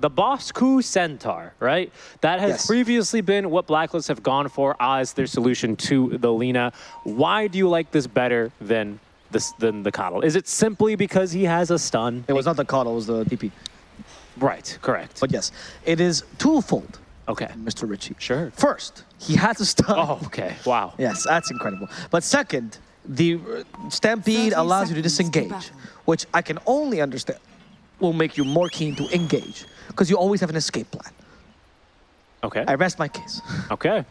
the Bosku Centaur, right? That has Yes. previously been what Blacklist have gone for as their solution to the Lina. Why do you like this better than this than the Coddle? Is it simply because he has a stun? It was not the Coddle, it was the DP. Right, correct. But yes, it is twofold, Okay, Mr. Ritchie. sure. First, he has a stun. Oh, okay. Wow. Yes, that's incredible. But second, the uh, Stampede allows you to seconds to disengage, which I can only understand will make you more keen to engage because you always have an escape plan. Okay. I rest my case. Okay.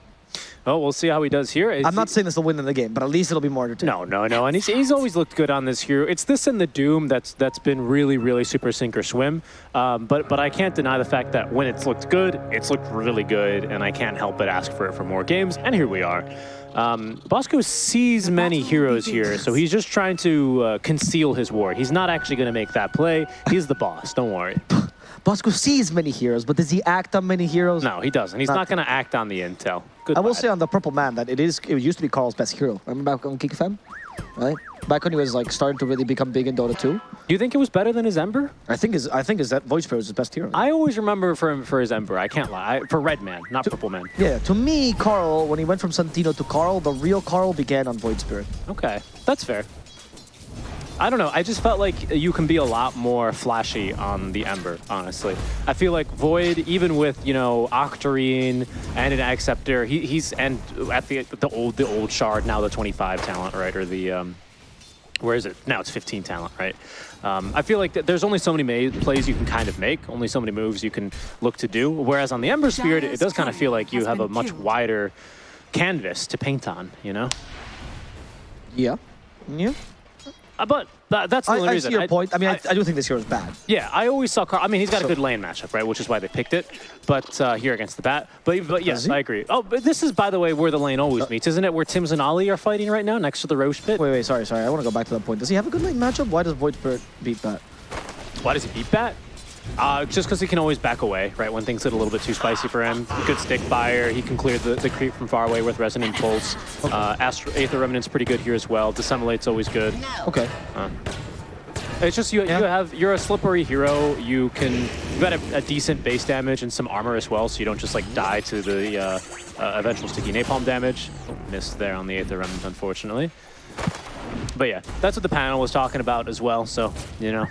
Well, we'll see how he does here. Is I'm not he- saying this will win in the game, but at least it'll be more entertaining. No, no, no, and he's, he's always looked good on this hero. It's this and the Doom that's that's been really, really super sink or swim. Um, but but I can't deny the fact that when it's looked good, it's looked really good, and I can't help but ask for it for more games. And here we are. Um, Bosco sees many heroes here, so he's just trying to uh, conceal his ward. He's not actually going to make that play. He's the boss. Don't worry. Bosco sees many heroes, but does he act on many heroes? No, he doesn't. He's Not- not going to act on the intel. Good I will say on the Purple Man that it is. It used to be Carl's best hero. Remember back on FM, right? Back when he was like starting to really become big in Dota 2. Do you think it was better than his Ember? I think his I think is that Void Spirit is his best hero. I always remember for him for his Ember. I can't lie. I, for Red Man, not Purple Man. yeah, to me, Carl, when he went from Santino to Carl, the real Carl began on Void Spirit. Okay, that's fair. I don't know. I just felt like you can be a lot more flashy on the Ember, honestly. I feel like Void, even with you know Octarine and an Acceptor, he, he's and at the the old the old Shard now the 25 talent, right? Or the um, where is it now? It's 15 talent, right? Um, I feel like th- there's only so many plays you can kind of make, only so many moves you can look to do. Whereas on the Ember Spirit, it does kind of feel like you have a much killed. wider canvas to paint on, you know. Yeah. Yeah. Uh, but that, that's the I, only I reason. see your point. I mean, I, I do think this hero is bad. Yeah, I always saw Carl. I mean, he's got So- a good lane matchup, right? Which is why they picked it. But uh, here against the bat. But but yes. I agree. Oh, but this is by the way where the lane always meets, isn't it? Where Tim's and Ollie are fighting right now, next to the Rosh pit. Wait, wait, sorry, sorry. I want to go back to that point. Does he have a good lane matchup? Why does Void Spirit beat that? Why does he beat bat? Uh, just because he can always back away, right? When things get a little bit too spicy for him. Good stick fire. He can clear the, the creep from far away with Resonant Pulse. Uh, Astro Aether Remnant's pretty good here as well. Dissimulate's always good. Okay. It's just you, Yeah. you have you're a slippery hero. You can you've got a, a decent base damage and some armor as well, so you don't just like die to the uh, uh, eventual sticky napalm damage. Missed there on the Aether Remnant, unfortunately. But yeah, that's what the panel was talking about as well. So you know,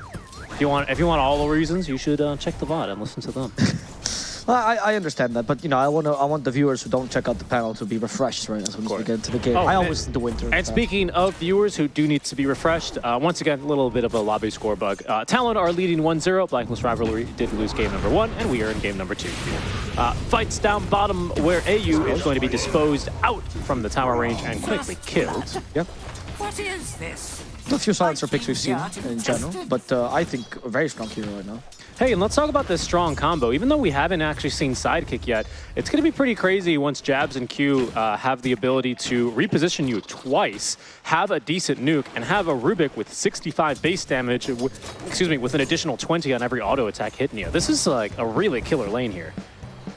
if you want if you want all the reasons, you should uh, check the VOD and listen to them. Well, I, I understand that, but you know, I want to, I want the viewers who don't check out the panel to be refreshed, right? As soon as we get into the game. Oh, I always listen to Winter. And speaking of viewers who do need to be refreshed, uh, once again, a little bit of a lobby score bug. Uh, Talon are leading 1-0. Blacklist Rivalry did lose game number one, and we are in game number two. Uh, fights down bottom where AU is going to be disposed out from the tower range and quickly killed. yeah. What is this? A few silencer picks we've seen in general, but uh, I think a very strong hero right now. Hey, and let's talk about this strong combo. Even though we haven't actually seen Sidekick yet, it's going to be pretty crazy once Jabs and Q uh, have the ability to reposition you twice, have a decent nuke, and have a Rubik with 65 base damage, excuse me, with an additional 20 on every auto attack hitting you. This is like a really killer lane here.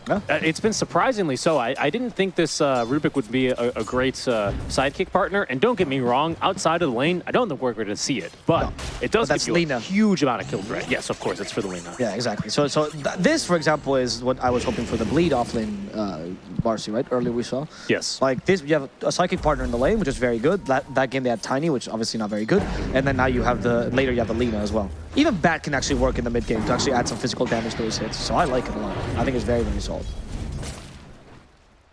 Uh, It's been surprisingly so. I, I didn't think this uh, Rubik would be a, a great uh, sidekick partner. And don't get me wrong, outside of the lane, I don't think we're going to see it. But No. it does But that's give you Lina. a huge amount of kill threat. Yes, of course, it's for the Lina. Yeah, exactly. So, so th this, for example, is what I was hoping for the bleed off lane, uh, Marcy, right? Earlier we saw. Yes. Like this, you have a psychic partner in the lane, which is very good. That that game they had Tiny, which obviously not very good. And then now you have the later you have the Lina as well. Even Bat can actually work in the mid game to actually add some physical damage to his hits. So I like it a lot. I think it's very very solid.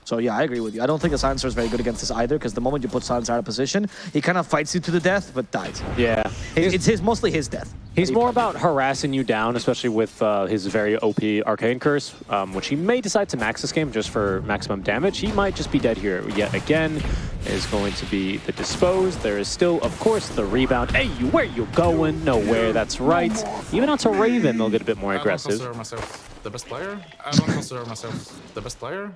So yeah, I agree with you. I don't think the silencer is very good against this either, because the moment you put silencer out of position, he kind of fights you to the death, but dies. Yeah. It- It's his mostly his death. He's more about harassing you down, especially with uh, his very OP Arcane Curse, um, which he may decide to max this game just for maximum damage. He might just be dead here yet again. Is going to be the dispose. There is still, of course, the rebound. Hey, you, where you going? Nowhere. That's right. Even onto Raven, they'll get a bit more aggressive. I don't consider myself the best player. I don't consider myself the best player.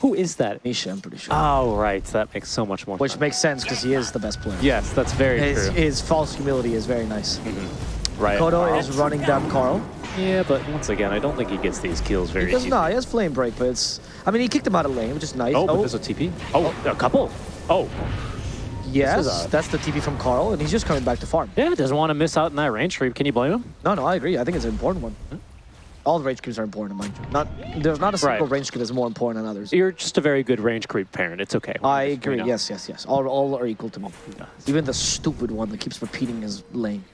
Who is that? Nisha, I'm pretty sure. Oh, right. That makes so much more Which sense. makes sense because he is the best player. Yes, that's very His, true. his false humility is very nice. Mm-hmm. right. Kodo is running down Carl. Yeah, but once again, I don't think he gets these kills very He does easily. not. He has flame break, but it's. I mean, he kicked him out of lane, which is nice. Oh, but oh. there's a TP. Oh. oh, a couple. Oh, yes, a- that's the TP from Carl, and he's just coming back to farm. yeah, doesn't want to miss out in that range creep. Can you blame him? No, no, I agree. I think it's an important one. Hmm. All the range creeps are important, mind you. Not there's not a single Right. range creep that's more important than others. You're just a very good range creep parent. It's okay. I agree. know. Yes, yes, yes. All, all are equal to me. Even the stupid one that keeps repeating his lane.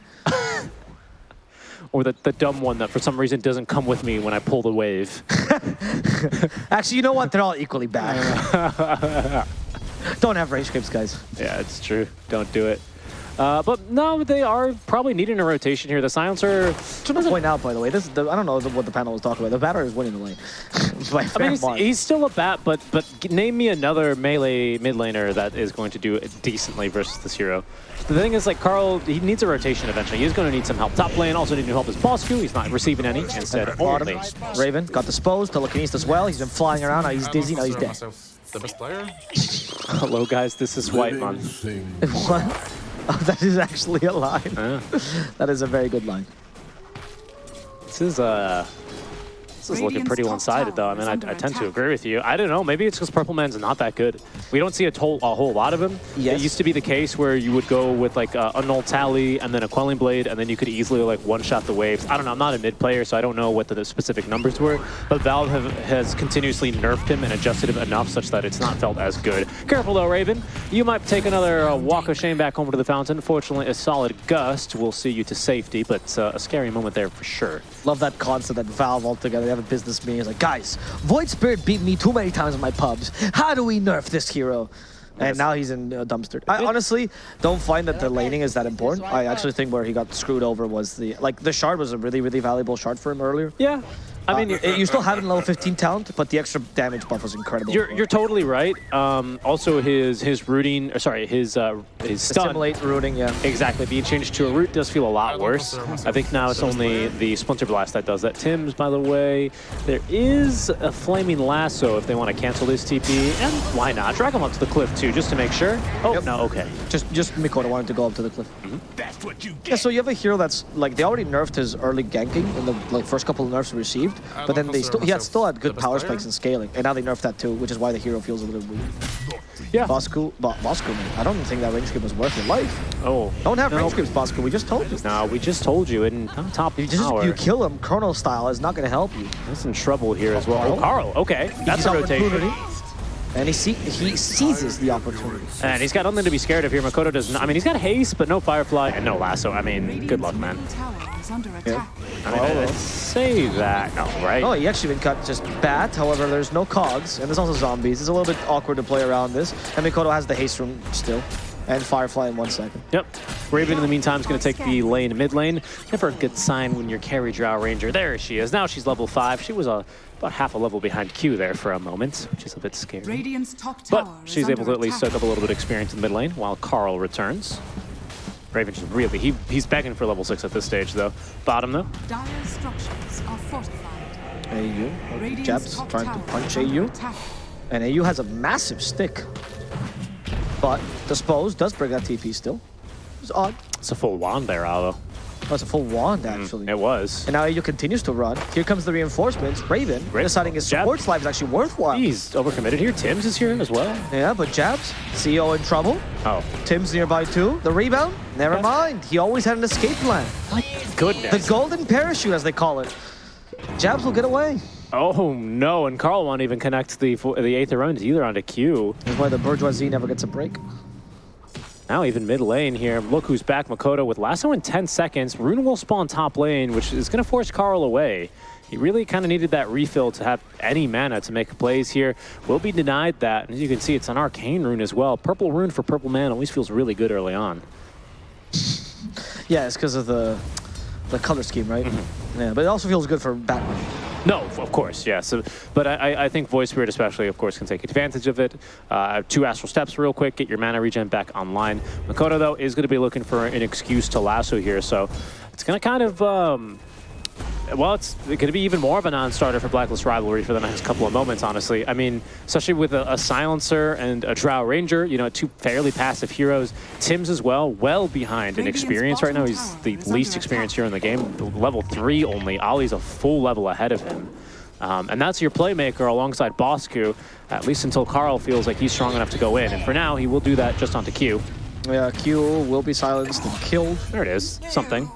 Or the, the dumb one that for some reason doesn't come with me when I pull the wave. Actually, you know what? They're all equally bad. Don't have range creeps, guys. yeah, it's true. Don't do it. Uh, but no, they are probably needing a rotation here. The silencer. Just want to point out, by the way, this is the, I don't know what the panel was talking about. The batter is winning the lane. By a I mean, he's, he's still a bat, but but name me another melee mid laner that is going to do decently versus this hero. The thing is, like Carl, he needs a rotation eventually. He's going to need some help. Top lane also needing help is Bosku. He's not receiving any. Instead, Bottom, only. Raven got disposed. Telekinesis as well. He's been flying around. Now he's dizzy. Now he's dead. the best player. Hello, guys. This is Whitemon. What? Oh, that is actually a line. Uh, That is a very good line. this is uh. This is looking pretty one-sided, though. I mean, I, I tend to agree with you. I don't know. Maybe it's because Purple Man's not that good. We don't see a, tol- a whole lot of him. Yes. It used to be the case where you would go with like a Null Tally and then a Quelling Blade, and then you could easily like one-shot the waves. I don't know. I'm not a mid player, so I don't know what the, the specific numbers were. But Valve have, has continuously nerfed him and adjusted him enough such that it's not felt as good. Careful though, Raven. You might take another uh, walk of shame back home to the fountain. Fortunately, a solid gust will see you to safety, but uh, a scary moment there for sure. Love that concept that Valve altogether. They have a business meeting. It's like, guys, Void Spirit beat me too many times in my pubs. How do we nerf this hero? And now he's in a dumpster. I honestly don't find that the laning is that important. I actually think where he got screwed over was the like the shard was a really really valuable shard for him earlier. Yeah. I mean, Uh, you still have it in level 15 talent, but the extra damage buff was incredible. You're you're totally right. Um, also, his his rooting, or sorry, his uh, his stun. Assimilate rooting, yeah. Exactly, being changed to a root does feel a lot worse. I think now it's only the Splinter Blast that does that. Tim's, by the way, there is a Flaming Lasso if they want to cancel this TP, and why not? Drag him up to the cliff too, just to make sure. Oh, Yep. no, okay. Just just Mikoto wanted to go up to the cliff. That's what you get. Yeah, so you have a hero that's like they already nerfed his early ganking in the like first couple of nerfs he received, I but then they still he had still had good power spikes and scaling, and now they nerfed that too, which is why the hero feels a little weak. Yeah. Bosku, Bo- Bosku, man, I don't think that range creep was worth your life. Oh. Don't have no. range creeps, Bosku. We just told you. No, we just told you, and on top You just tower. you kill him, Colonel style is not going to help you. That's in trouble here as well. Carl? Oh, Carl. Okay, that's He's a rotation. And he see he seizes the opportunity. And he's got nothing to be scared of here. Mikoto does not. I mean, he's got haste, but no Firefly and no lasso. I mean, good luck, man. Radiant's tower is under attack. I mean, Oh, I'd say that. No, right? Oh, he actually been cut just bat. However, there's no cogs, and there's also zombies. It's a little bit awkward to play around this. And Mikoto has the haste room still, and Firefly in one second. Yep. Raven, in the meantime, is going to take the lane mid lane. Never a good sign when you're carry drow ranger. There she is. Now she's level five. She was a, about half a level behind Q there for a moment, which is a bit scary. Radiant's top But tower is she's able to under at least soak up a little bit of experience in the mid lane while Carl returns. Raven just really, he, he's begging for level six at this stage, though. Bottom, though. Dire structures are fortified. AU, Jabs trying to punch is under AU, attack. and AU has a massive stick. But Dispose does bring that TP still. It's odd. It's a full wand there, Alvo. Oh, was a full wand, mm, actually. It was. And now AU continues to run. Here comes the reinforcements. Raven Great. deciding his Jab. support slide is actually worthwhile. He's overcommitted here. Tim's is here as well. Yeah, but Jabs, CEO in trouble. Oh, Tim's nearby too. The rebound? Never mind. He always had an escape plan. my goodness. The golden parachute, as they call it. Jabs will get away. Oh no, and Carl won't even connect the the eighth round either onto Q. That's why the bourgeoisie never gets a break. Now even mid lane here. Look who's back, Mikoto with lasso in 10 seconds. Rune will spawn top lane, which is going to force Carl away. He really kind of needed that refill to have any mana to make plays here. Will be denied that. And as you can see, it's an arcane rune as well. Purple rune for purple man always feels really good early on. Yeah, it's because of the the color scheme, right? Mm-hmm. Yeah, but it also feels good for Batman. No, of course, yes. So, but I, I- I think Void Spirit especially, of course, can take advantage of it. Uh, two Astral Steps real quick, get your mana regen back online. Mikoto, though, is going to be looking for an excuse to lasso here, so it's going to kind of... Um, well, it's going to be even more of a non-starter for Blacklist Rivalry for the next couple of moments, honestly. I mean, especially with a, a Silencer and a Drow Ranger, you know, two fairly passive heroes. Tim's as well, well behind in experience right now. He's the least experienced attack. hero in the game, level three only. Ollie's a full level ahead of him. Um, and that's your playmaker alongside Bosku, at least until Carl feels like he's strong enough to go in. And for now, he will do that just onto Q. Yeah, Q will be silenced and killed. There it is, something.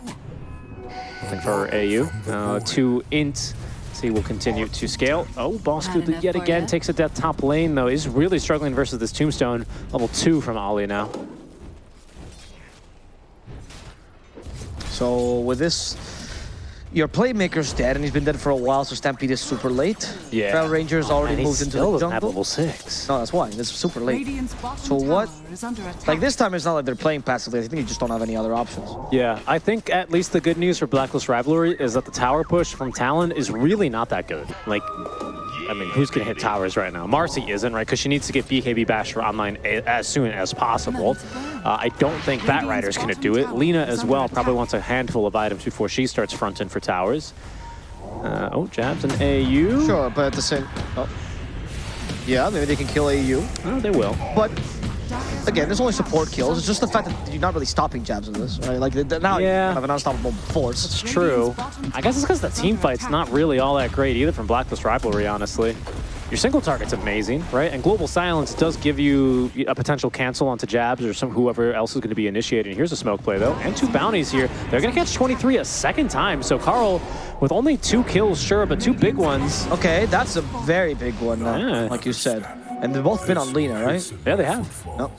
For AU. Uh, two int. See, will continue to scale. Oh, Bosku yet again ya. takes it that top lane, though. He's really struggling versus this Tombstone. Level two from Ali now. So with this, your playmaker's dead, and he's been dead for a while, so Stampede is super late. Yeah. Feral Ranger's already And he moved into still the doesn't have jungle. level six. No, that's why. It's super late. So what- tower is under attack. Like this time, it's not like they're playing passively. I think you just don't have any other options. Yeah, I think at least the good news for Blacklist Rivalry is that the tower push from Talon is really not that good. Like, I mean, who's going to hit towers right now? Marcy isn't, right? Because she needs to get BKB Basher online a- as soon as possible. Uh, I don't think Bat Rider's going to do it. Lina as well probably wants a handful of items before she starts fronting for towers. Uh, oh, jabs and AU. Sure, but at the same... Oh. Yeah, maybe they can kill AU. Oh, they will. But again, there's only support kills. It's just the fact that you're not really stopping jabs in this, right? Like now Yeah. you have an unstoppable force. It's true. I guess it's because the team fight's not really all that great either from Blacklist Rivalry, honestly. Your single target's amazing, right? And Global Silence does give you a potential cancel onto jabs or some whoever else is going to be initiating. Here's a smoke play, though, and two bounties here. They're going to catch 23 a second time. So Carl, with only two kills, sure, but two big ones. Okay, that's a very big one, uh, Yeah. like you said. And they've both been on Lina, right? Yeah, they have. No.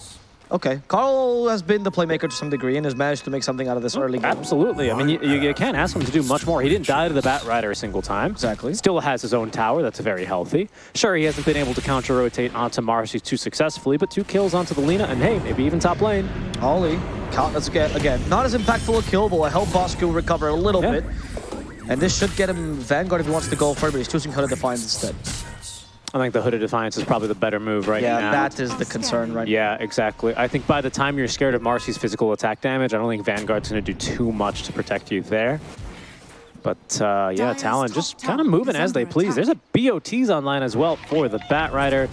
Oh, okay. Carl has been the playmaker to some degree and has managed to make something out of this oh, early game. Absolutely. I mean, you, you can't ask him to do much more. He didn't die to the Bat Rider a single time. Exactly. Still has his own tower. That's very healthy. Sure, he hasn't been able to counter-rotate onto Marcy too successfully, but two kills onto the Lina, and hey, maybe even top lane. Ollie, count, let's get, again, not as impactful a kill, but will help Bosku recover a little Yeah. bit. And this should get him Vanguard if he wants to go for it, but he's choosing Hooded Defiance instead. I think the Hooded Defiance is probably the better move right now. Yeah, now. that is the concern right now. Yeah, exactly. I think by the time you're scared of Marcy's physical attack damage, I don't think Vanguard's going to do too much to protect you there. But uh, yeah, Talon just kind of moving as they under please. attack. There's a BOTs online as well for the Bat Rider.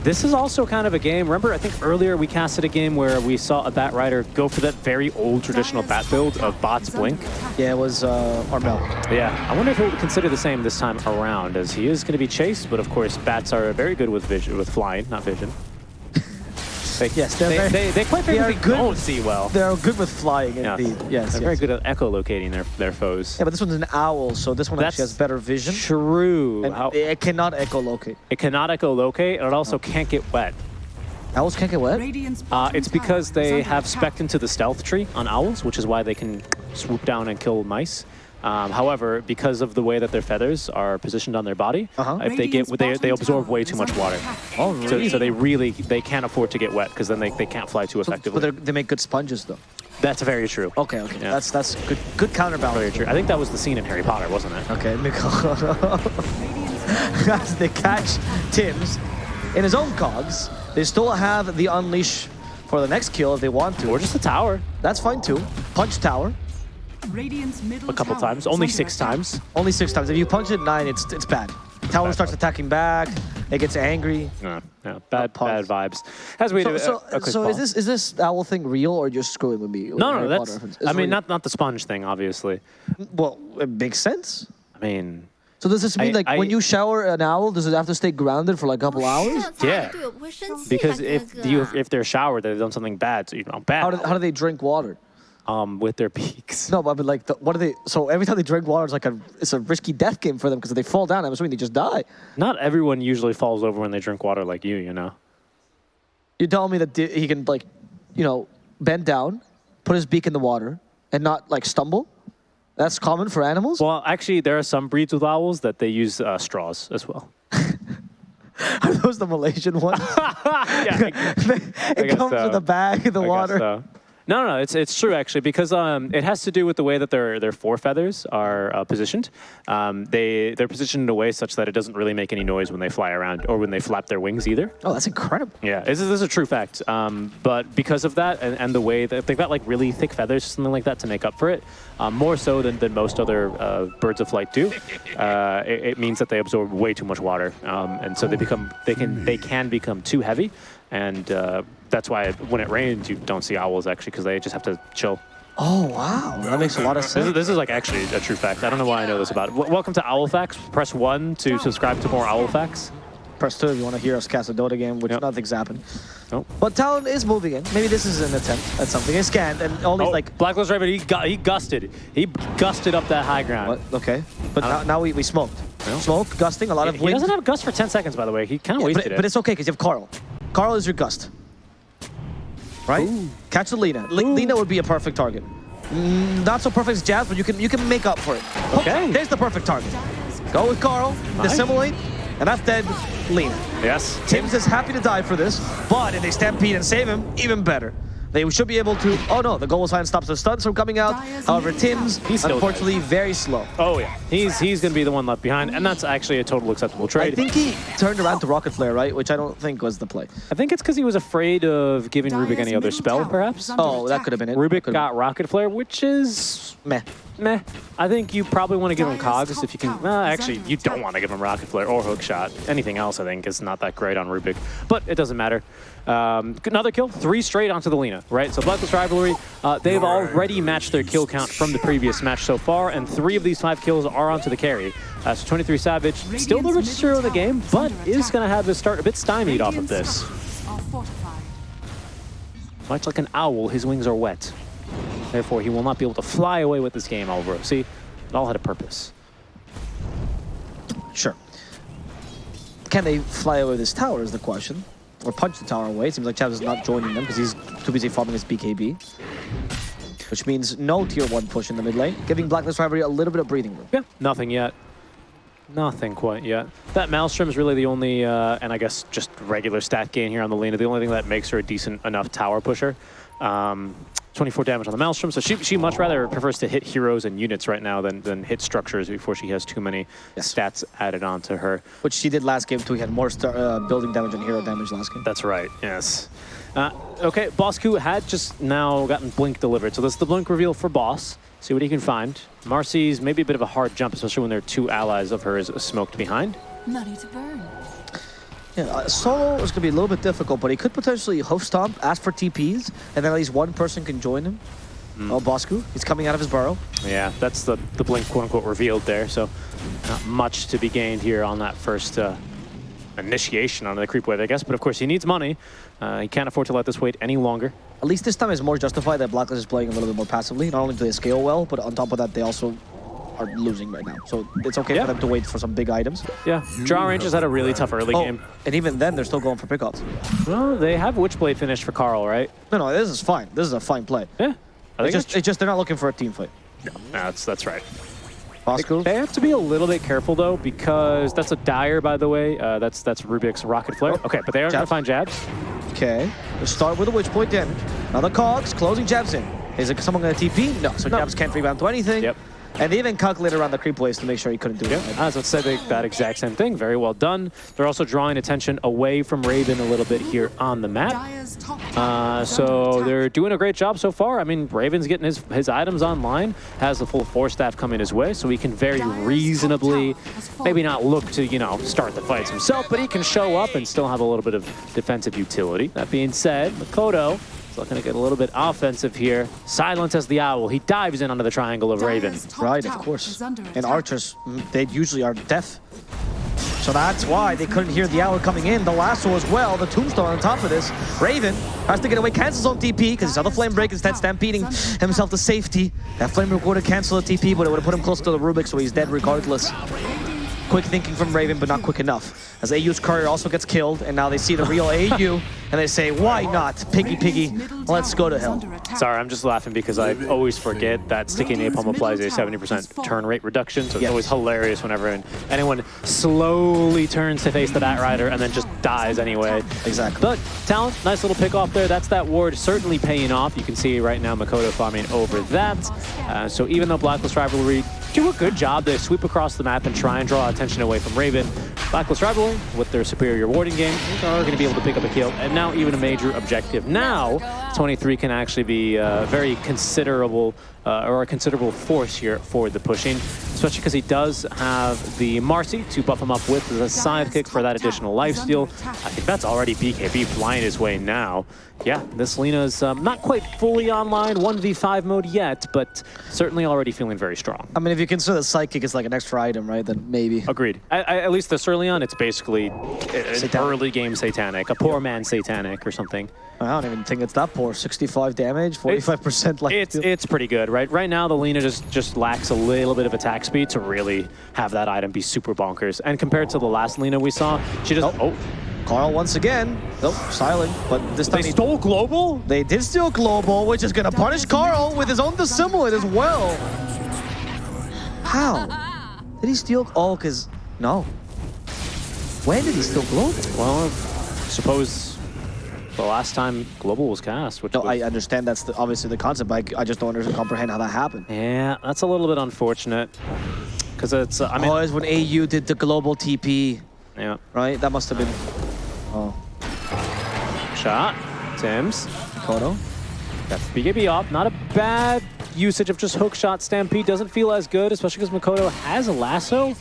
This is also kind of a game. Remember, I think earlier we casted a game where we saw a Bat Rider go for that very old traditional Bat build of Bots Blink. Yeah, it was uh, Armel. Yeah, I wonder if he'll consider the same this time around, as he is going to be chased, but of course, bats are very good with vision, with flying, not vision. They, Yes, they're they, very- they, they quite they are frequently good don't with- see well. They're good with flying, Yeah. indeed. Yes, They're yes. very good at echolocating their, their foes. Yeah, but this one's an owl, so this one That's actually has better vision. True. And How- it cannot echolocate. it cannot echolocate, and it also can't get wet. Owls can't get wet? Radiant's Uh, bottom it's because they have attack. spec into the stealth tree on owls, which is why they can swoop down and kill mice. Um, however, because of the way that their feathers are positioned on their body, Uh-huh. if they get they, they absorb way too much water. Oh, So, really? so they really they can't afford to get wet because then they, they can't fly too So- effectively. but they're- they make good sponges, though. That's very true. Okay, okay. Yeah. That's that's good good counterbalance. Very true. I think that was the scene in Harry Potter, wasn't it? Okay, As they catch Tim's in his own cogs, they still have the unleash for the next kill if they want to. Or just the tower That's fine too. Punch tower a couple times. Only six times. Only six times. If you punch it nine, it's it's bad. Tower starts attacking back. It gets angry. Yeah, yeah. Bad, bad vibes. As we so, do. Uh, so, a, a so is this is this owl thing real or just screwing with me? With no, no, that's. I mean, real. not not the sponge thing, obviously. Well, it makes sense. I mean, so does this mean I, like I, when you shower an owl, does it have to stay grounded for like a couple hours? Yeah, because if you if they're showered, they've done something bad. So you know, bad. How do, how do they drink water? Um, with their beaks. No, but I mean, like, the, what are they? So every time they drink water, it's like a it's a risky death game for them because if they fall down, I'm assuming they just die. Not everyone usually falls over when they drink water like you. You know. You're telling me that he can like, you know, bend down, put his beak in the water, and not like stumble? That's common for animals. Well, actually, there are some breeds with owls that they use uh, straws as well. Are those the Malaysian ones? yeah, it guess comes so. with a bag in the I water. No, no, no, it's it's true actually because um, it has to do with the way that their their forefeathers are uh, positioned. Um, they they're positioned in a way such that it doesn't really make any noise when they fly around or when they flap their wings either. Oh, that's incredible. Yeah, this is, this is a true fact. Um, but because of that and, and the way that they've got like really thick feathers, something like that, to make up for it, um, more so than, than most other uh, birds of flight do, uh, it, it means that they absorb way too much water, um, and so they become they can they can become too heavy, and uh, that's why when it rains you don't see owls actually because they just have to chill. Oh wow, that makes a lot of This sense. is, this is like actually a true fact. I don't know why I know this about it. W- welcome to Owl Facts. Press one to subscribe to more Owl Facts. Press 2 if you want to hear us cast a Dota game, which Yep. nothing's happened. Nope. But Talon is moving in. Maybe this is an attempt at something. He scanned, and all these, Oh, like, Blacklist Raven, he, gu he gusted. He gusted up that high ground. what? Okay. But now, now we, we smoked. No. Smoke, gusting, a lot of He wind. doesn't have gust for 10 seconds, by the way. He kind of Yeah, wasted but, it. but it's okay because you have Carl. Carl is your gust. Right? Catch the Lina. Li- Lina would be a perfect target. Mm, not so perfect as Jazz, but you can you can make up for it. Okay. There's the perfect target. Go with Carl, dissimulate, and that's dead Lina. yes. Tim's is happy to die for this, but if they stampede and save him, even better. They should be able to. Oh no, the goal sign stops the stuns from coming out. Dire's However, Tim's. He's still unfortunately very slow. Oh, yeah. He's he's going to be the one left behind, and that's actually a total acceptable trade. I think he turned around to Rocket Flare, right? Which I don't think was the play. I think it's because he was afraid of giving Rubik any other spell, perhaps. Oh, that could have been it. Rubik Could've got Rocket Flare, which is meh. meh. I think you probably want to give him Cogs if you can. Well, actually, you don't want to give him Rocket Flare or Hook Shot. Anything else, I think, is not that great on Rubik. But it doesn't matter. Um, another kill, three straight onto the Lina, right? So Blacklist Rivalry, uh, they've already matched their kill count from the previous match so far, and three of these five kills are onto the carry. Uh, so 23 Savage, still the richest hero in the game, but is going to have his start a bit stymied off of this. structures are fortified. Much like an owl, his wings are wet. Therefore, he will not be able to fly away with this game, Alvaro. See, it all had a purpose. Sure. Can they fly away this tower is the question. Or punch the tower away. Seems like Chav is not joining them because he's too busy farming his BKB. Which means no tier 1 push in the mid lane, giving Blacklist Rivalry a little bit of breathing room. Yeah, nothing yet. Nothing quite yet. That Maelstrom is really the only, uh, and I guess just regular stat gain here on the Lina, the only thing that makes her a decent enough tower pusher. Um, 24 damage on the Maelstrom, so she, she much rather prefers to hit heroes and units right now than, than hit structures before she has too many Yes. stats added onto her. Which she did last game too. we had more star, uh, building damage and hero damage last game. That's right, yes. Uh, okay, Bosku had just now gotten Blink delivered, so this is the Blink reveal for Boss. See what he can find. Marcy's maybe a bit of a hard jump, especially when there are two allies of hers smoked behind. Money to burn. Yeah, uh, solo is going to be a little bit difficult, but he could potentially hoof stomp, ask for TPs, and then at least one person can join him. Oh, Bosku, he's coming out of his burrow. Yeah, that's the, the Blink quote-unquote revealed there, so not much to be gained here on that first uh, initiation on the creep wave, I guess. But of course, he needs money. Uh, he can't afford to let this wait any longer. At least this time is more justified that Blacklist is playing a little bit more passively. Not only do they scale well, but on top of that, they also are losing right now. So it's okay Yeah. for them to wait for some big items. Yeah, Drow Rangers had a really tough early Oh, game. and even then, they're still going for pickoffs. Well, they have Witchblade finish for Carl, right? No, no, this is fine. This is a fine play. Yeah. I It's think just, it's just they're not looking for a team fight. No, that's, that's right. Bosku, They have to be a little bit careful though, because that's a dire, by the way. Uh, that's that's Rubik's rocket flare. Okay, but they are going to find jabs. okay. Let's start with a witch point damage. Now the cogs, closing jabs in. Is it someone going to TP? No, so No. jabs can't rebound to anything. Yep. And they even calculated around the creep waves to make sure he couldn't do Yeah, it. I was about to say they- that exact same thing. Very well done. They're also drawing attention away from Raven a little bit here on the map. Dire's top tower Uh, so they're doing a great job so far. I mean, Raven's getting his his items online, has the full Force Staff coming his way, so he can very reasonably, tower has fallen. maybe not look to you know start the fights himself, but he can show up and still have a little bit of defensive utility. That being said, Mikoto is looking to get a little bit offensive here. Silent as the owl, he dives in under the triangle of Raven. Dire's top Right, of course. And archers, mm, they usually are deaf. So that's why they couldn't hear the owl coming in. The lasso as well, the tombstone on top of this. Raven has to get away, cancels on TP because he saw the flame break instead stampeding himself to safety. That flame break would have canceled the TP, but it would have put him close to the Rubik, so he's dead regardless. Quick thinking from Raven, but not quick enough. As AU's courier also gets killed, and now they see the real AU, and they say, why not? Piggy, piggy, let's go to hell. Sorry, I'm just laughing because I always forget that sticky napalm applies a 70% turn rate reduction, so it's Yes. always hilarious whenever anyone slowly turns to face the Bat Rider and then just dies anyway. Exactly. But Talon, nice little pick off there. That's that ward certainly paying off. You can see right now Mikoto farming over that. Uh, so even though Blacklist Rivalry do a good job, they sweep across the map and try and draw attention away from Raven. Blacklist Rivalry, with their superior warding game, are going to be able to pick up a kill, and now even a major objective. Now, 23 can actually be uh, very considerable, uh, or a considerable force here for the pushing. especially because he does have the Marcy to buff him up with the sidekick for that additional lifesteal. I think that's already BKB flying his way now. Yeah, this Lina's um, not quite fully online 1v5 mode yet, but certainly already feeling very strong. I mean, if you consider the psychic is like an extra item, right, then maybe. Agreed. I, I, at least this early on, it's basically an Satanic. early game satanic, a poor man satanic or something. I don't even think it's that poor. 65 damage, 45% like. It's it's pretty good, right? Right now, the Lina just just lacks a little bit of attack speed to really have that item be super bonkers. And compared to the last Lina we saw, she just oh, Carl once again. Nope, silent. But this time they he- stole global. They did steal Global, which is going to punish Carl with his own Dissimulate as well. How? Did he steal? Oh, because... No. When did he steal Global? Well, I suppose the last time global was cast, which No, was, I understand that's the, obviously the concept, but I, I just don't understand, comprehend how that happened. yeah, that's a little bit unfortunate. Because it's uh, I mean oh, it's when AU did the Global TP, yeah. Right? That must have been... Oh, shot. Tim's got the BKB up, not a bad usage of just hook shot. Stampede doesn't feel as good, especially because Mikoto has a lasso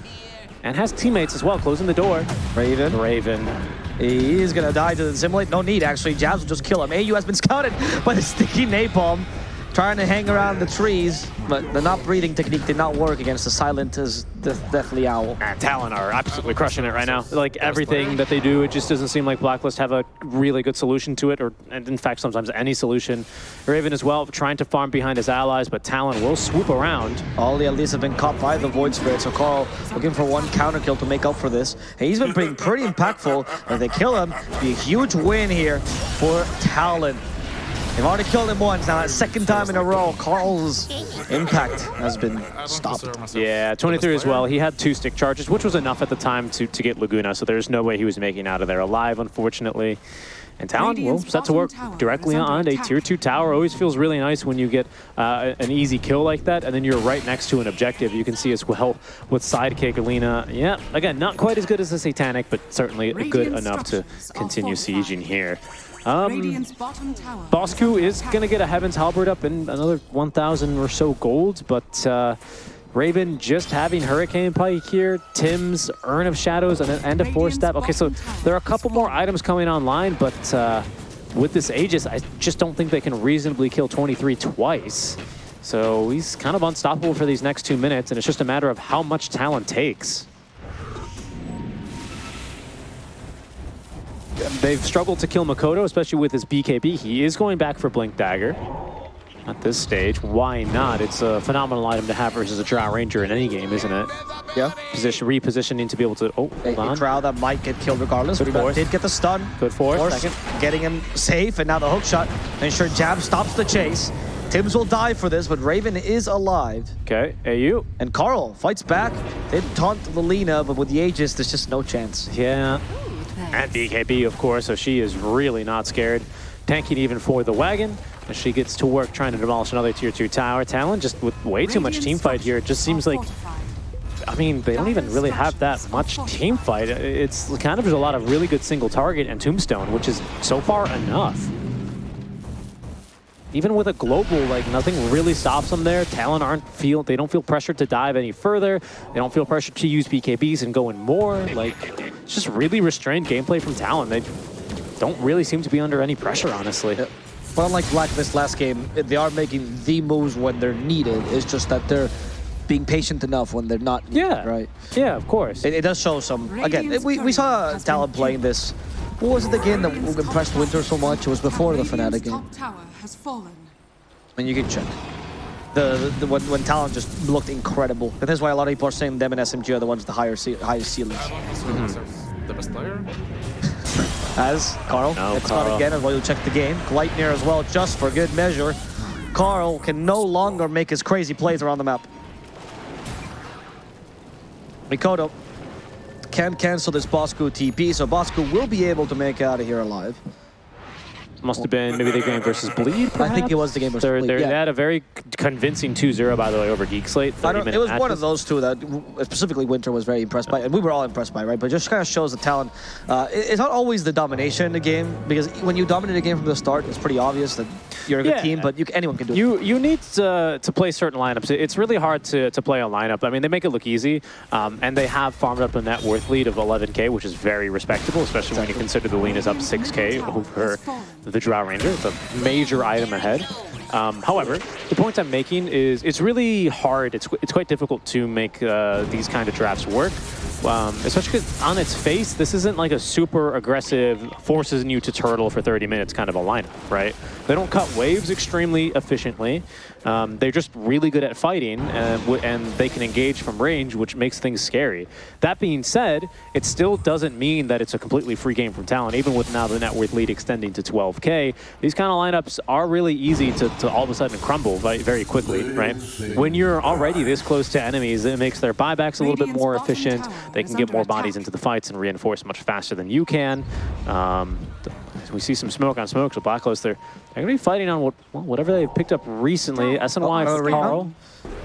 and has teammates as well closing the door. Raven. Raven He is gonna die to the simulate. No need, actually. Jabs will just kill him. AU has been scouted by the sticky napalm. Trying to hang around the trees, but the not breathing technique did not work against the silent as the Deathly Owl. and Talon are absolutely crushing it right now. Like everything that they do, it just doesn't seem like Blacklist have a really good solution to it, or and in fact sometimes any solution. Raven as well trying to farm behind his allies, but Talon will swoop around. All the elites have been caught by the Void Spirit, so Carl looking for one counter kill to make up for this. And he's been being pretty impactful. If they kill him, be a huge win here for Talon. They've already killed him once, now that second time in a row, Carl's impact has been stopped. Yeah, 23 as well. He had two stick charges, which was enough at the time to, to get Laguna, so there's no way he was making out of there alive, unfortunately. And Talon will set to work directly is under on a tier 2 tower. Always feels really nice when you get uh, an easy kill like that, and then you're right next to an objective. You can see as well with Sidekick Alina. Yeah, again, not quite as good as the Satanic, but certainly good enough to continue sieging here. Um, Radiant's bottom tower. Bosku is going to get a Heaven's Halberd up in another 1,000 or so gold, but uh, Raven just having Hurricane Pike here, Tim's Urn of Shadows, and End of Four Step. Okay, so there are a couple more items coming online, but uh, with this Aegis, I just don't think they can reasonably kill 23 twice. So he's kind of unstoppable for these next two minutes, and it's just a matter of how much Talon takes. They've struggled to kill Mikoto, especially with his BKB. He is going back for Blink Dagger at this stage. Why not? It's a phenomenal item to have versus a Drow Ranger in any game, isn't it? Yeah. Position repositioning to be able to. Oh, A, hold a on. Drow that might get killed regardless. Good but force. did get the stun. Good force, Force second. getting him safe, and now the hook shot. Ensure Jab stops the chase. Tims will die for this, but Raven is alive. Okay, AU. And Carl fights back. They taunt Lelina, but with the Aegis, there's just no chance. Yeah. And BKB, of course, so she is really not scared. Tanking even for the wagon. As she gets to work trying to demolish another tier 2 tower. Talon just with way too much team fight here. It just seems like. I mean, they don't even really have that much team fight. It's kind of just a lot of really good single target and tombstone, which is so far enough. Even with a global, like nothing really stops them there. Talon aren't feel they don't feel pressured to dive any further. They don't feel pressured to use BKBs and go in more. Like it's just really restrained gameplay from Talon. They don't really seem to be under any pressure, honestly. But unlike Blacklist last game, they are making the moves when they're needed. It's just that they're being patient enough when they're not needed, Yeah. right? Yeah, of course. It, it does show some. Again, Radiant's we, we saw Talon playing this. What was it again that impressed Winter so much? It was before the Radiant's Fnatic game. top tower has fallen. And you can check. The, the, the when, when Talon just looked incredible. And that's why a lot of people are saying them and SMG are the ones with the higher ce highest ceilings. I don't consider myself the best player. As Carl, No, it's Carl. not again as well. You'll check the game. Gleipnir as well, just for good measure. Carl can no longer make his crazy plays around the map. Mikoto can cancel this Bosku TP, so Bosku will be able to make out of here alive. Must have been maybe the game versus Bleed, I think it was the game versus They're- Bleed, they're- yeah. They had a very convincing 2-0, by the way, over Geekslate. I don't, it was one of those two that specifically Winter was very impressed by, and we were all impressed by, right? But just kind of shows the talent. Uh, it's not always the domination in the game because when you dominate a game from the start, it's pretty obvious that you're a good Yeah. team, but you, anyone can do it. You you need to, to play certain lineups. It's really hard to, to play a lineup. I mean, they make it look easy, um, and they have farmed up a net worth lead of 11k, which is very respectable, especially when you consider the lean is up 6k over the Drow Ranger. It's a major item ahead. Um, however, the point I'm making is it's really hard. It's it's quite difficult to make uh, these kind of drafts work. Um, especially 'cause on its face, this isn't like a super aggressive, forces you to turtle for 30 minutes kind of a lineup, right? They don't cut waves extremely efficiently. Um, they're just really good at fighting, and, and they can engage from range, which makes things scary. That being said, it still doesn't mean that it's a completely free game from Talon, even with now the net worth lead extending to 12k. These kind of lineups are really easy to, to all of a sudden crumble very, quickly, right? When you're already this close to enemies, it makes their buybacks a little bit more efficient. They can get more bodies into the fights and reinforce much faster than you can. Um, we see some smoke on smoke, so Blacklist, they're, they're going to be fighting on what, well, whatever they've picked up recently. SNY for Reyna? Carl.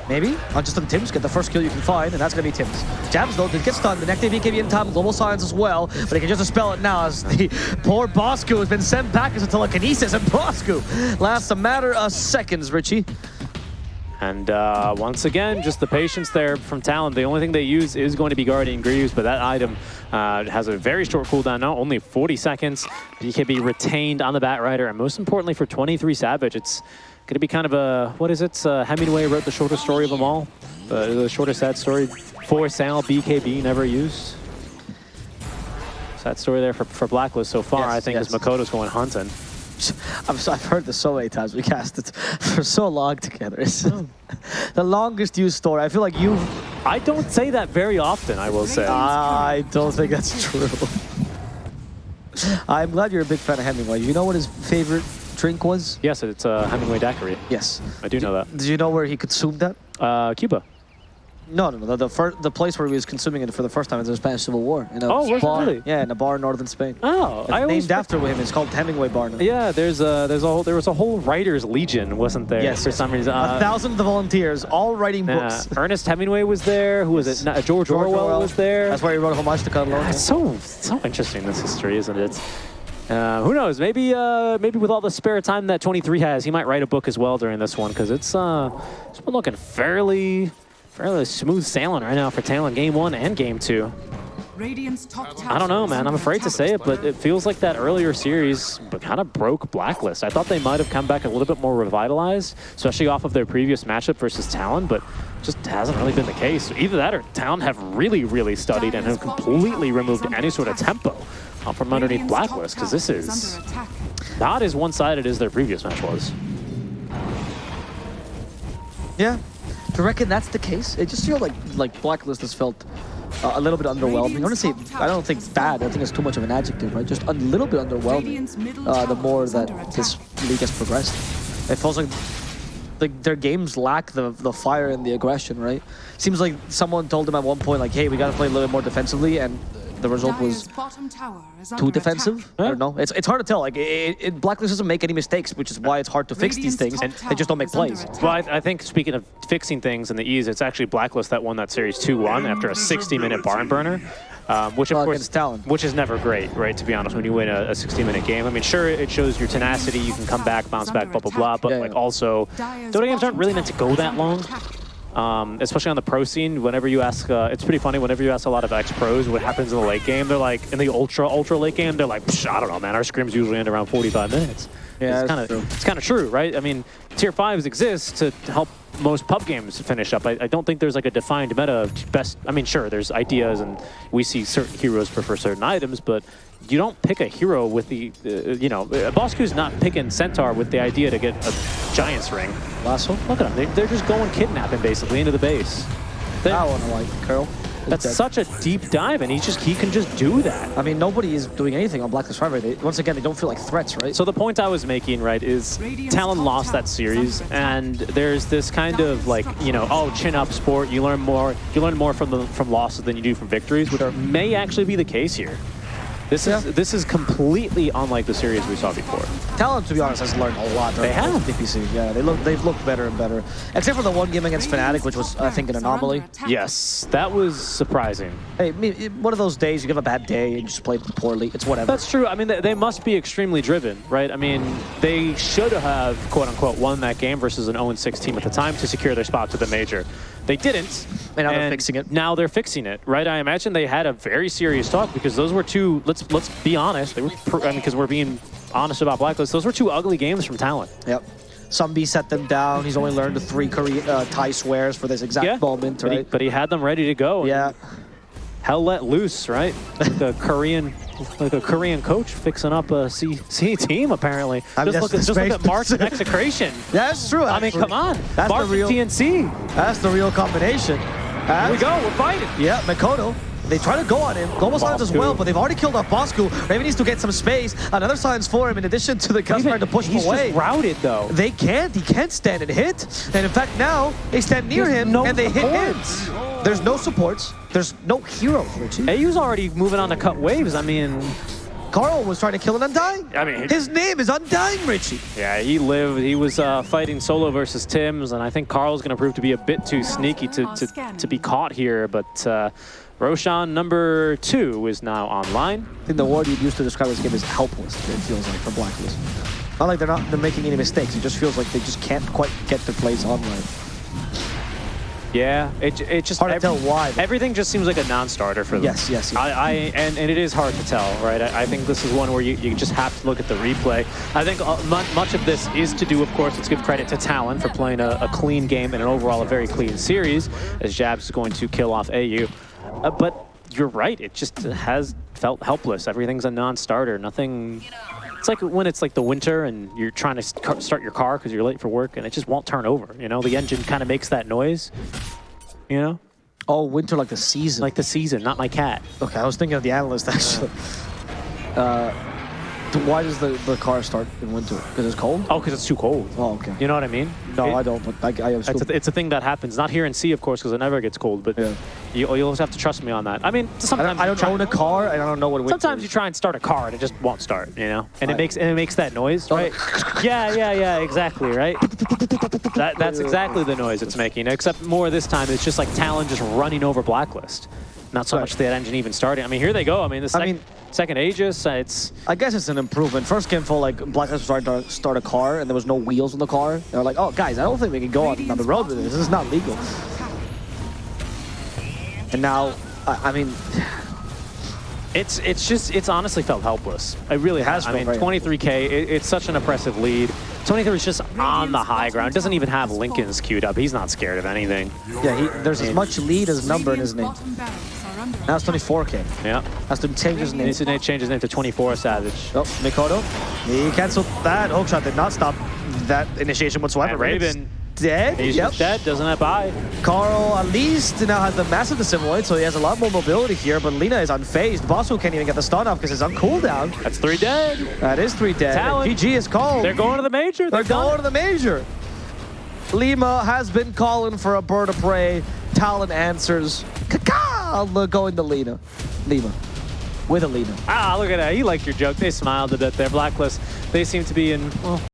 Maybe? I'll just let Tim's get the first kill you can find, and that's going to be Tim's. Jabs, though, did get stunned. The next BKB in time, Global Silence as well, but he can just dispel it now as the poor Bosku has been sent back as a telekinesis, and Bosku lasts a matter of seconds, Richie. And uh, once again, just the patience there from Talon. The only thing they use is going to be Guardian Greaves, but that item uh, has a very short cooldown now, only 40 seconds. BKB retained on the Bat Rider, and most importantly for 23 Savage, it's going to be kind of a, what is it? Uh, Hemingway wrote the shortest story of them all. The shortest sad story for Sal, BKB never used. Sad story there for, for Blacklist so far, Yes, I think, yes. as Mikoto's going hunting. I've, I've heard this so many times. We cast it for so long together. It's the longest used story. I feel like you. I don't say that very often, I will say. I don't think that's true. I'm glad you're a big fan of Hemingway. You know what his favorite drink was? Yes, it's a Hemingway daiquiri. Yes. I do know that. Did you know where he consumed that? Uh, Cuba. No, no, no. The, the, fir- the place where he was consuming it for the first time is the Spanish Civil War. In a Oh, bar. really? Yeah, in a bar in northern Spain. Oh, It's I named after him. It's called Hemingway Bar now. Yeah, there's a there's a whole there was a whole writers legion, wasn't there? Yes, for some reason. a Uh, thousand of the volunteers, all writing yeah. books. Ernest Hemingway was there. Who was it? No, George, George Orwell, Orwell. was there. That's why he wrote Homage to Catalonia. It's so so interesting this history, isn't it? Uh, who knows? Maybe uh, maybe with all the spare time that 23 has, he might write a book as well during this one because it's uh it's been looking fairly fairly smooth sailing right now for Talon game one and game two. Radiant's top. I don't know, man. I'm afraid to say it, but it feels like that earlier series kind of broke Blacklist. I thought they might have come back a little bit more revitalized, especially off of their previous matchup versus Talon, but just hasn't really been the case. Either that or Talon have really, really studied and have completely removed any sort of tempo uh, from underneath Blacklist, because this is not as one-sided as their previous match was. Yeah. Do you reckon that's the case? It just feels like like Blacklist has felt uh, a little bit underwhelming. Honestly, I don't think bad. I think it's too much of an adjective, right? Just a little bit underwhelming. Uh, the more that this league has progressed, it feels like like their games lack the the fire and the aggression, right? Seems like someone told them at one point, like, "Hey, we got to play a little bit more defensively," and the result was Dire's bottom tower is too defensive. attack. I don't know. It's, it's hard to tell. Like it, it, Blacklist doesn't make any mistakes, which is why it's hard to fix these things. top They just don't make plays. Well, I, I think speaking of fixing things and the ease, it's actually Blacklist that won that series 2-1 after a 60-minute barn burner. Um, which of Well, course, against Talon. which is never great, right? To be honest, when you win a, a 60-minute game, I mean, sure, it shows your tenacity, you can come back, bounce back, blah blah blah. But Yeah, like yeah. also, Dota games aren't really meant to go that under long. Um, especially on the pro scene, whenever you ask, uh, it's pretty funny. Whenever you ask a lot of ex pros what happens in the late game, they're like, in the ultra ultra late game, they're like, I don't know, man. Our scrims usually end around 45 minutes. Yeah, it's kind of it's kind of true, right? I mean, tier fives exist to help most pub games finish up. I, I don't think there's like a defined meta of best. I mean, sure, there's ideas, and we see certain heroes prefer certain items, but you don't pick a hero with the, uh, you know, uh, Bosku's not picking Centaur with the idea to get a Giant's ring. Lasso. Look at them. They, they're just going kidnapping basically into the base. They- That one I like, Carol. That's such a deep dive, and he just he can just do that. I mean, nobody is doing anything on Blacklist 5 right? They, once again, they don't feel like threats, right? So the point I was making, right, is Radiant's Talon lost that series, and there's this kind of like, you know, oh, chin up sport. You learn more. You learn more from the from losses than you do from victories, which may actually be the case here. This is this is completely unlike the series we saw before. Talon, to be honest, has learned a lot. They have. DPC. Yeah, they look they've looked better and better. Except for the one game against Fnatic, which was I think an anomaly. Yes, that was surprising. Hey, one of those days you have a bad day and you just play poorly. It's whatever. That's true. I mean, they, they must be extremely driven, right? I mean, they should have, quote unquote, won that game versus an 0-6 team at the time to secure their spot to the major. They didn't. And now they're fixing it. Now they're fixing it, right? I imagine they had a very serious talk because those were two. Let's let's be honest. They were, I mean, because we're being honest about Blacklist. Those were two ugly games from Talon. Yep. Somebody set them down. He's only learned the three Korean uh, Thai swears for this exact Yeah, moment, but, he, right? but he had them ready to go. yeah. hell let loose, right? Like a Korean, like a Korean coach fixing up a C, C team apparently. I mean, just that's look at just look at to March and say. Execration. Yeah, that's true. I mean, come on. That's March the real. TNC. That's the real combination. Here we go. We're fighting. Yeah, Mikoto. They try to go on him. Global Silence as well, but they've already killed off Bosku. Raven needs to get some space. Another silence for him in addition to the Gus trying to push him He's away. just routed though. They can't. He can't stand and hit. And in fact, now they stand near There's him no and they hit supports. him. There's no supports. There's no heroes, Richie. AU's already moving on to cut waves. I mean, Carl was trying to kill an Undying. I mean- his name is Undying, Richie. yeah, he lived. He was uh, fighting solo versus Tim's, and I think Carl's going to prove to be a bit too sneaky to, to, to be caught here. But uh, Roshan number two is now online. I think the word you'd use to describe this game is helpless. It feels like for Blacklist. Not like they're not they're making any mistakes. It just feels like they just can't quite get their plays on right. Yeah, it, it just Hard to tell why. Everything just seems like a non-starter for them. Yes, yes, yes. I, I and, and it is hard to tell, right? I, I think this is one where you, you just have to look at the replay. I think uh, much of this is to do, of course, let's give credit to Talon for playing a, a clean game and an overall a very clean series, as Jabz is going to kill off AU. Uh, but you're right, it just has felt helpless. Everything's a non-starter. Nothing. It's like when it's like the winter and you're trying to start your car because you're late for work and it just won't turn over. You know, the engine kind of makes that noise. You know, Oh, winter like the season. like the season, not my cat. okay, I was thinking of the analyst actually. Uh, why does the, the car start in winter? Because it's cold? Oh, because it's too cold. Oh, okay. You know what I mean? no, It- I don't, but I, I It's a, it's a thing that happens. Not here in C, of course, because it never gets cold. But Yeah. you, you'll just have to trust me on that. I mean, I sometimes don't, I don't own a car, and I don't know what winter Sometimes is. you try and start a car and it just won't start. You know, and I- it makes and it makes that noise, Oh. right? yeah, yeah, yeah, exactly, right. That, that's exactly the noise it's making. Except more this time, it's just like Talon just running over Blacklist. Not so Right. much that engine even starting. I mean, here they go. I mean, the sec- mean- second Aegis, it's I guess it's an improvement. First game full, like Black was trying to start a car, and there was no wheels on the car. They were like, "Oh, guys, I don't think we can go on, on the road with this. This is not legal." And now, I, I mean, It's it's just it's honestly felt helpless. It really has has. I mean, 23k. It, it's such an impressive lead. 23 is just on the high ground. Doesn't even have Linken's queued up. He's not scared of anything. yeah, he, there's as much lead as number in his name. Now it's 24k. Yeah. Has to change his name. Needs to change his name to 24 Savage. Oh, Mikoto. He canceled that. Hookshot did not stop that initiation whatsoever. And right? Raven, dead. He's yep. just dead. Doesn't have buy. Carl at least now has the massive Assimiloid, so he has a lot more mobility here, but Lina is unfazed. Bosco can't even get the stun off because it's on cooldown. That's three dead. That is three dead. Talon. GG is called. They're going to the major. They're They're going going. to the major. Lima has been calling for a bird of prey. Talon answers. Kaka! Going to Lina. Lima. With a Lina. Ah, look at that. He liked your joke. They smiled a bit there. Blacklist. They seem to be in well,